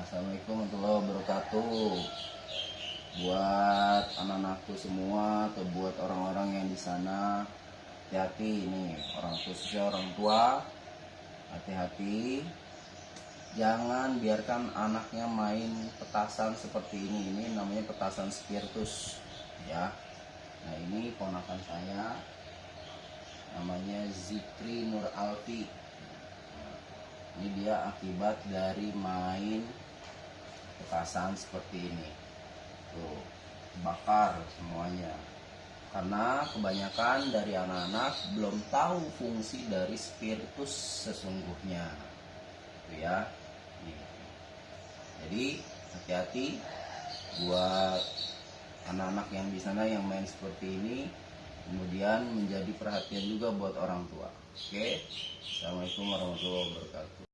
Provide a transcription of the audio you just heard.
Assalamualaikum warahmatullahi wabarakatuh. Buat anak-anakku semua atau buat orang-orang yang di sana, hati-hati ini orang khususnya orang tua, hati-hati. Jangan biarkan anaknya main petasan seperti ini. Ini namanya petasan spiritus, ya. Nah ini ponakan saya, namanya Zikri Nur Alfi. Ini dia akibat dari main petasan seperti ini. Tuh bakar semuanya. Karena kebanyakan dari anak-anak belum tahu fungsi dari spiritus sesungguhnya. Tuh ya. Jadi hati-hati buat anak-anak yang di sana yang main seperti ini kemudian menjadi perhatian juga buat orang tua. Oke? Assalamualaikum warahmatullahi wabarakatuh